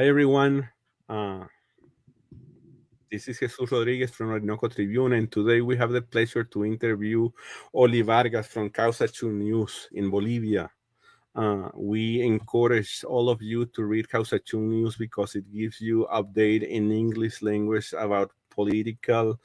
Hi, everyone. Uh, this is Jesus Rodriguez from Orinoco Tribune, and today we have the pleasure to interview Oli Vargas from Kawsachun News in Bolivia. Uh, we encourage all of you to read Kawsachun News because it gives you update in English language about political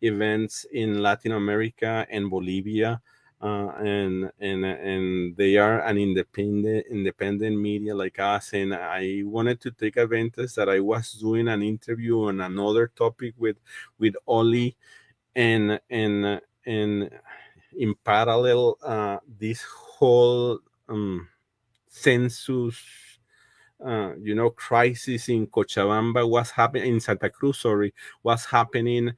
events in Latin America and Bolivia uh, and and and they are an independent independent media like us. And i wanted to take advantage that i was doing an interview on another topic with with oli. And and and in parallel uh, this whole um, census uh, you know crisis in cochabamba was happening in santa cruz sorry was happening.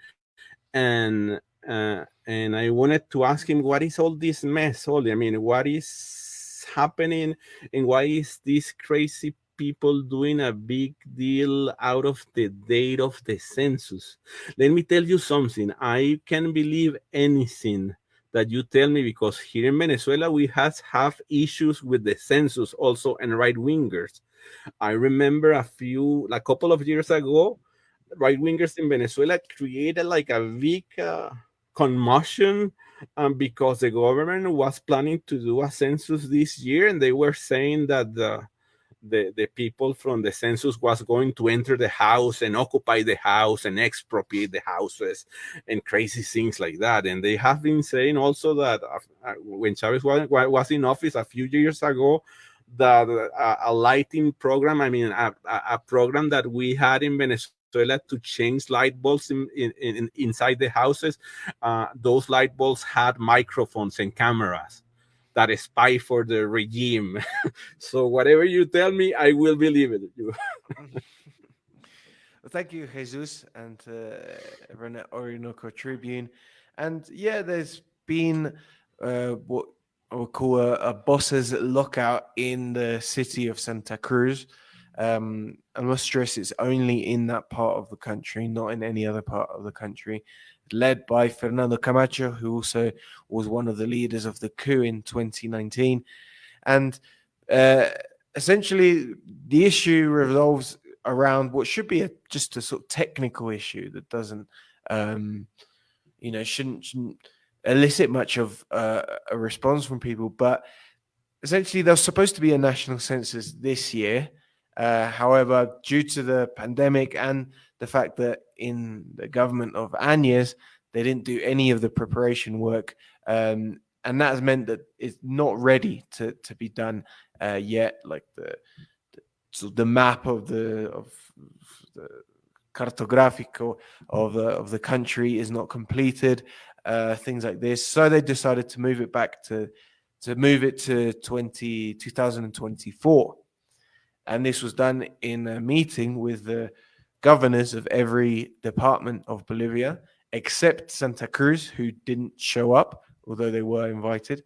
And uh, and I wanted to ask him, what is all this mess? All I mean, what is happening, and why is these crazy people doing a big deal out of the date of the census? Let me tell you something. I can believe anything that you tell me because here in Venezuela we have have issues with the census also and right wingers. I remember a few, a couple of years ago, right wingers in Venezuela created like a big. Uh, commotion um, because the government was planning to do a census this year and they were saying that the, the, the people from the census was going to enter the house and occupy the house and expropriate the houses and crazy things like that. And they have been saying also that uh, when Chavez was, was in office a few years ago, that uh, a lighting program, I mean, a, a program that we had in Venezuela toilet to change light bulbs in, in, in inside the houses. Uh, those light bulbs had microphones and cameras that spy for the regime. so whatever you tell me, I will believe it. well, thank you, Jesus, and uh, Orinoco Tribune. And yeah, there's been uh, what I would call a, a boss's lockout in the city of Santa Cruz. Um, I must stress it's only in that part of the country, not in any other part of the country. Led by Fernando Camacho, who also was one of the leaders of the coup in 2019. And uh, essentially, the issue revolves around what should be a, just a sort of technical issue that doesn't, um, you know, shouldn't, shouldn't elicit much of uh, a response from people. But essentially, there's supposed to be a national census this year uh, however, due to the pandemic and the fact that in the government of Áñez, they didn't do any of the preparation work, um, and that has meant that it's not ready to, to be done uh, yet. Like the, the, so the map of the of the cartográfico of the of the country is not completed. Uh, things like this, so they decided to move it back to to move it to 20, 2024. And this was done in a meeting with the governors of every department of Bolivia, except Santa Cruz, who didn't show up, although they were invited.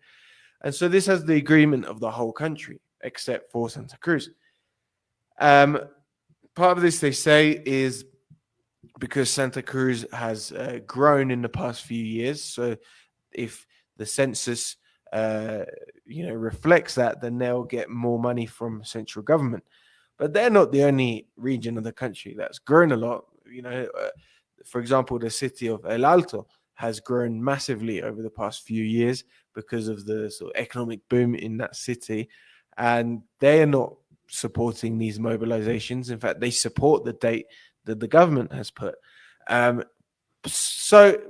And so this has the agreement of the whole country, except for Santa Cruz. Um, part of this, they say, is because Santa Cruz has uh, grown in the past few years. So if the census uh, you know, reflects that, then they'll get more money from central government. But they're not the only region of the country that's grown a lot. You know, uh, for example, the city of El Alto has grown massively over the past few years because of the sort of economic boom in that city, and they are not supporting these mobilizations. In fact, they support the date that the government has put. Um, so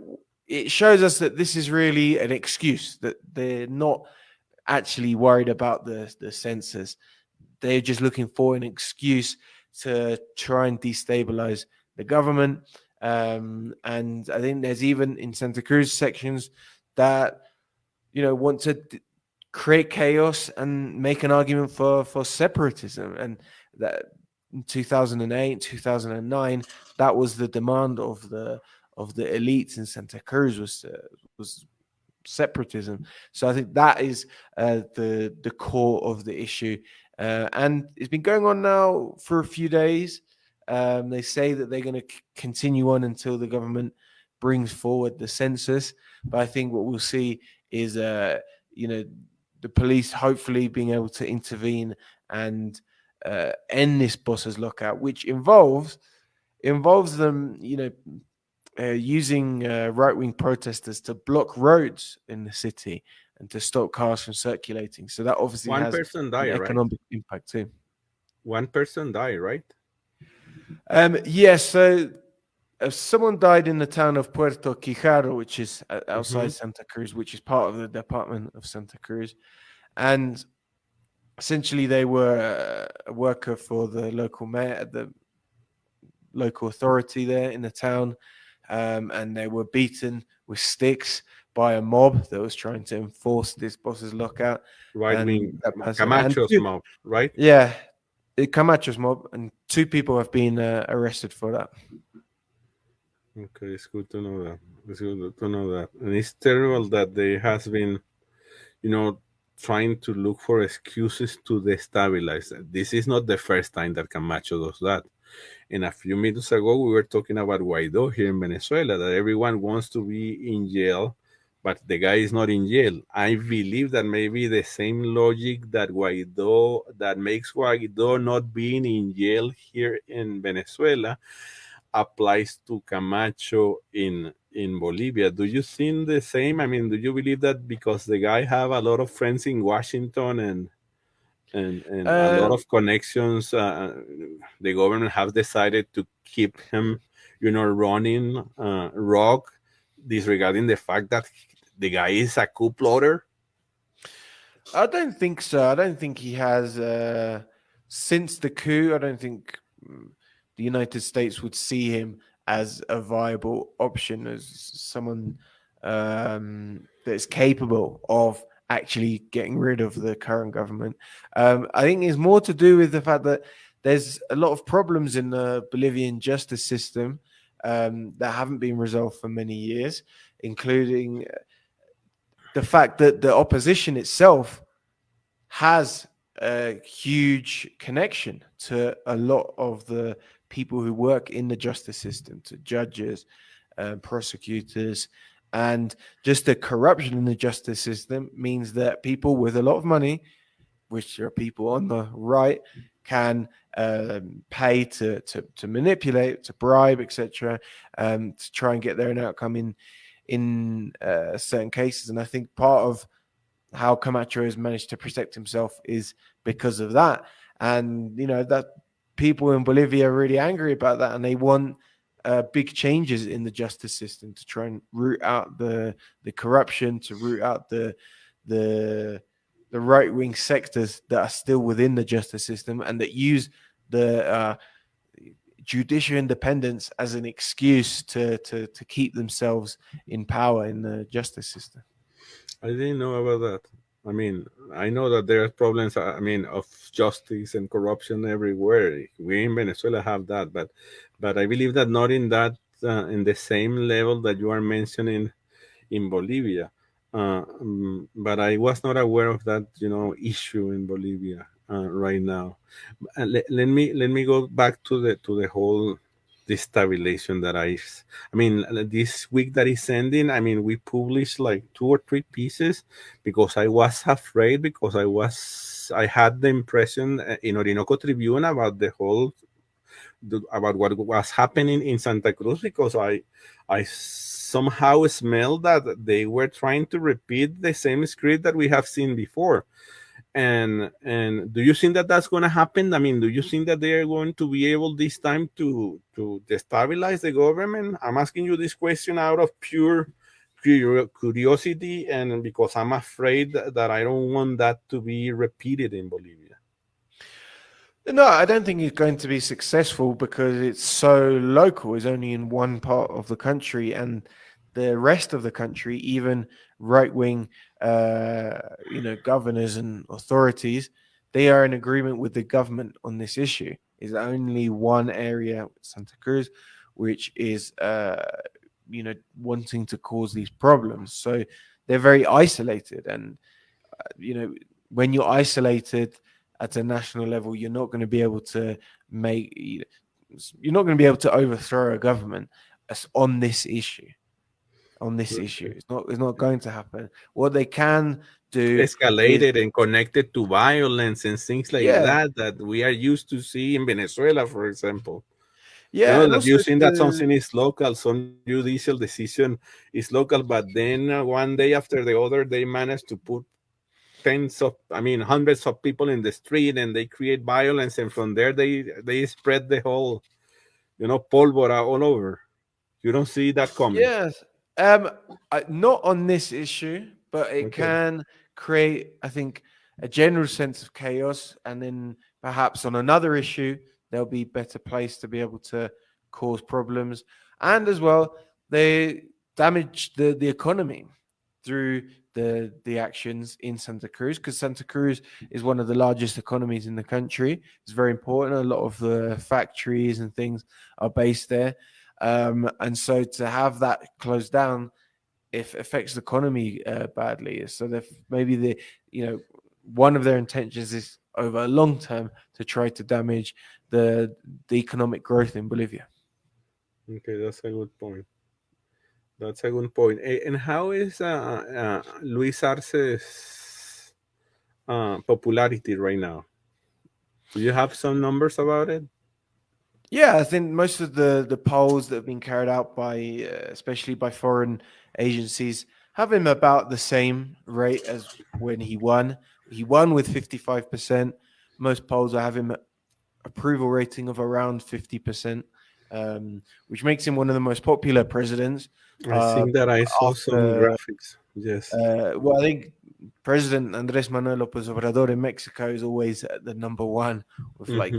it shows us that this is really an excuse that they're not actually worried about the the census. They're just looking for an excuse to try and destabilize the government. Um, and I think there's even in Santa Cruz sections that you know want to create chaos and make an argument for for separatism and that in 2008 2009 that was the demand of the of the elites in Santa Cruz was uh, was separatism. So I think that is uh, the the core of the issue, uh, and it's been going on now for a few days. Um, they say that they're going to continue on until the government brings forward the census. But I think what we'll see is, uh, you know, the police hopefully being able to intervene and uh, end this bosses lockout, which involves involves them, you know, uh, using uh, right wing protesters to block roads in the city and to stop cars from circulating. So that obviously One has person an died, right? economic impact too. One person died, right? Um, yes, so uh, someone died in the town of Puerto Quijaro, which is uh, outside Santa Cruz, which is part of the department of Santa Cruz. And essentially, they were uh, a worker for the local mayor, the local authority there in the town. Um, and they were beaten with sticks by a mob that was trying to enforce this boss's lockout. Right And wing Camacho's and- mob, right? Yeah, it Camacho's mob, and two people have been uh, arrested for that. Okay, it's good to know that. It's good to know that. And it's terrible that there has been, you know, trying to look for excuses to destabilize. This is not the first time that Camacho does that. And a few minutes ago, we were talking about Guaido here in Venezuela, that everyone wants to be in jail, but the guy is not in jail. I believe that maybe the same logic that Guaido, that makes Guaido not being in jail here in Venezuela, applies to Camacho in in Bolivia. Do you think the same? I mean, do you believe that because the guy have a lot of friends in Washington and and, and a lot Uh, of connections, uh, the government has decided to keep him, you know, running uh, rock, disregarding the fact that the guy is a coup plotter? I don't think so. I don't think he has. Uh, since the coup, I don't think mm, the United States would see him as a viable option, as someone um, that's capable of actually getting rid of the current government. Um, I think it's more to do with the fact that there's a lot of problems in the Bolivian justice system um, that haven't been resolved for many years, including the fact that the opposition itself has a huge connection to a lot of the people who work in the justice system, to judges, uh, prosecutors, and just the corruption in the justice system means that people with a lot of money, which are people on the right, can um, pay to, to to manipulate, to bribe, etc., um, to try and get their own outcome in in uh, certain cases. And I think part of how Camacho has managed to protect himself is because of that. And you know that people in Bolivia are really angry about that, and they want uh, big changes in the justice system to try and root out the the corruption, to root out the the the right wing sectors that are still within the justice system and that use the uh, judicial independence as an excuse to, to to keep themselves in power in the justice system. I didn't know about that. I mean, I know that there are problems. I mean, of justice and corruption everywhere. We in Venezuela have that, but but I believe that not in that uh, in the same level that you are mentioning in Bolivia. Uh, um, but I was not aware of that, you know, issue in Bolivia uh, right now. Uh, let me let me go back to the to the whole destabilization that I, I mean, uh, this week that is ending. I mean, we published like two or three pieces because I was afraid because I was I had the impression uh, in Orinoco Tribune about the whole about what was happening in Santa Cruz because I I somehow smelled that they were trying to repeat the same script that we have seen before. And and do you think that that's going to happen? I mean, do you think that they are going to be able this time to to destabilize the government? I'm asking you this question out of pure curiosity and because I'm afraid that I don't want that to be repeated in Bolivia. No, I don't think he's going to be successful because it's so local. It's only in one part of the country, and the rest of the country, even right wing, uh, you know, governors and authorities, they are in agreement with the government on this issue. Is only one area, Santa Cruz, which is, uh, you know, wanting to cause these problems. So they're very isolated, and uh, you know, when you're isolated at a national level, you're not going to be able to make, you're not going to be able to overthrow a government on this issue. On this issue. It's not. It's not going to happen. What they can do escalated and connected to violence and things like Yeah. that that we are used to see in Venezuela, for example. yeah, you know, that you think that something is local, some judicial decision is local, but then uh, one day after the other, they manage to put tens of, I mean, hundreds of people in the street, and they create violence, and from there they they spread the whole, you know, pólvora all over. You don't see that coming. Yes. Um, I, not on this issue, but it Okay. can create, I think, a general sense of chaos, and then perhaps on another issue, there'll be better place to be able to cause problems, and as well, they damage the the economy through the the actions in Santa Cruz because Santa Cruz is one of the largest economies in the country. It's very important. A lot of the factories and things are based there. Um, and so to have that closed down, if affects the economy uh, badly. So maybe the you know one of their intentions is over a long term to try to damage the the economic growth in Bolivia. Okay, that's a good point. That's a good point. And how is uh, uh, Luis Arce's uh, popularity right now? Do you have some numbers about it? Yeah, I think most of the the polls that have been carried out by, uh, especially by foreign agencies, have him about the same rate as when he won. He won with fifty five percent. Most polls have him approval rating of around fifty percent, um, which makes him one of the most popular presidents. I Uh, think that I saw some graphics. Yes. Uh, well, I think President Andres Manuel López Obrador in Mexico is always at the number one with like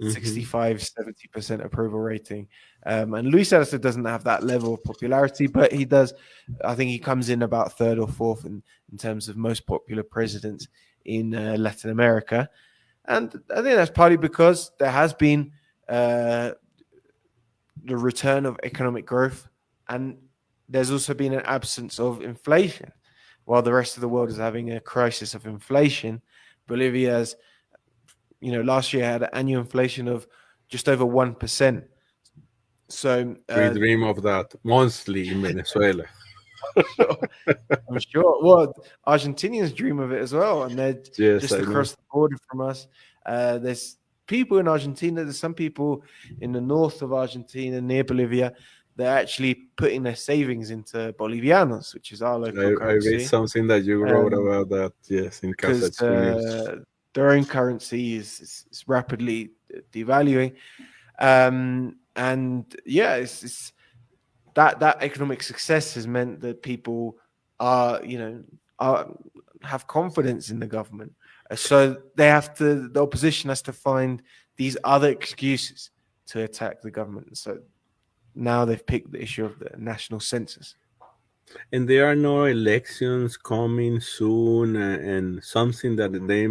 Mhm. Mhm. 65 70% approval rating um, and luis arce doesn't have that level of popularity but he does i think he comes in about third or fourth in, in terms of most popular presidents in uh, latin america and i think that's partly because there has been uh, the return of economic growth and there's also been an absence of inflation while the rest of the world is having a crisis of inflation bolivia's you know, last year had an annual inflation of just over one percent. So we uh, dream of that monthly in Venezuela. I'm sure. Well, Argentinians dream of it as well, and they're Yes, just I know. across the border from us. Uh, there's people in Argentina. There's some people in the north of Argentina, near Bolivia. They're actually putting their savings into bolivianos, which is our local I, I read something that you wrote Um, about that. Yes, in Casa uh, their own currency is, is, is rapidly devaluing. Um, and yeah, it's, it's that that economic success has meant that people are, you know, are have confidence in the government. Uh, So they have to, the opposition has to find these other excuses to attack the government. So now they've picked the issue of the national census. And there are no elections coming soon uh, and something that they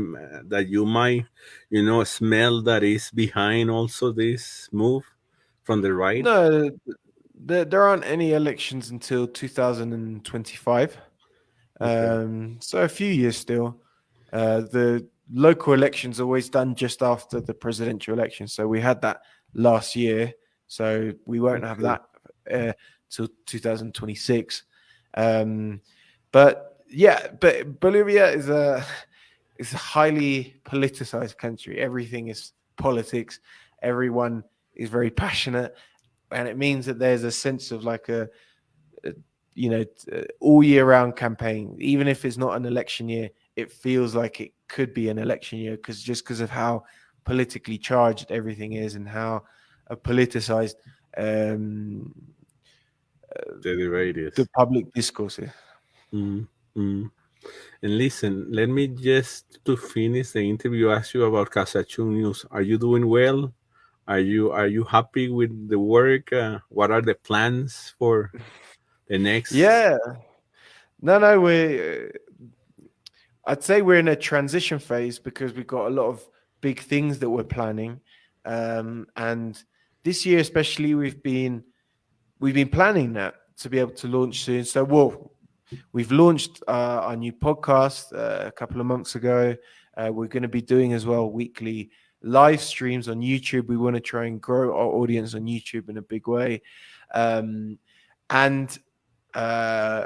that you might you know smell that is behind also this move from the right No, there, there aren't any elections until 2025. Okay. Um, so a few years still. Uh, the local elections are always done just after the presidential election. So we had that last year. So we won't have that uh, till 2026. Um, but yeah, but Bolivia is a is a highly politicized country. Everything is politics. Everyone is very passionate, and it means that there's a sense of like a, a you know uh, all year round campaign. Even if it's not an election year, it feels like it could be an election year because just because of how politically charged everything is and how uh, politicized um, the is. the public discourse is. Mm, mm. and listen let me just to finish the interview ask you about Kawsachun news are you doing well are you are you happy with the work uh, what are the plans for the next Yeah. No, no, we. I'd say we're in a transition phase because we've got a lot of big things that we're planning, um, and this year especially, we've been we've been planning that to be able to launch soon. So, well, we've launched uh, our new podcast uh, a couple of months ago. Uh, we're going to be doing as well weekly live streams on YouTube. We want to try and grow our audience on YouTube in a big way, um, and uh,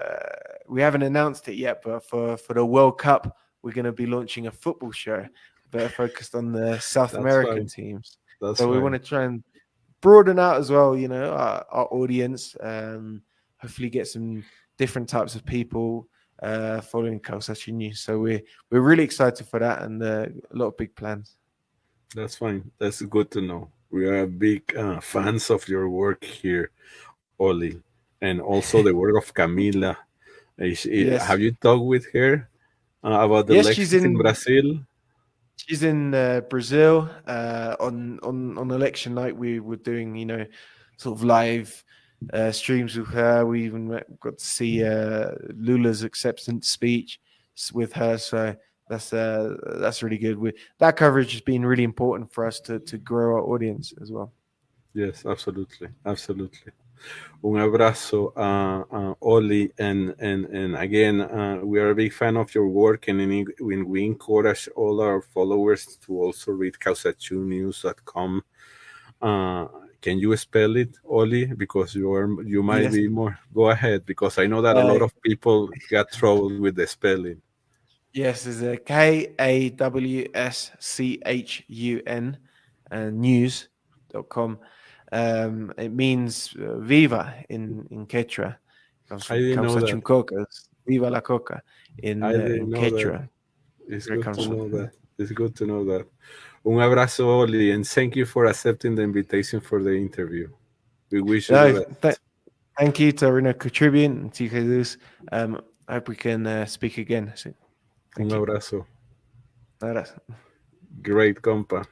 we haven't announced it yet, but for for the World Cup, we're going to be launching a football show, better focused on the South That's American fine. teams. That's so we want to try and broaden out as well, you know, our, our audience. Um, hopefully, get some different types of people uh, following Kawsachun News. So we're we're really excited for that, and uh, a lot of big plans. That's fine. That's good to know. We are big uh, fans of your work here, Oli, and also the work of Camila. Is- Yes. Have you talked with her uh, about the Yes, she's in in- Brazil? She's in uh, Brazil uh, on on on election night. We were doing, you know, sort of live uh, streams with her. We even got to see uh, Lula's acceptance speech with her. So that's uh, that's really good. We, that coverage has been really important for us to to grow our audience as well. Yes, absolutely, absolutely. Un abrazo, uh, uh, Oli, and and and again, uh, we are a big fan of your work, and in, when we encourage all our followers to also read kawsachunnews.com. Uh, can you spell it, Oli? Because you are you might Yes. be more. Go ahead, because I know that a lot Uh, of people got trouble with the spelling. Yes, it's a K A W S C H U N and news.com. Um, it means uh, viva in, in Quechua. Comes I didn't know that. from coca. Viva la coca in, I uh, in that. Quechua. It's good to from. know that. It's good to know that. Un abrazo, Oli, and thank you for accepting the invitation for the interview. We wish you No, th- thank you to Orinoco Tribune and to Jesus. Um, I hope we can uh, speak again soon. Un Thank you. abrazo. Gracias. Great compa.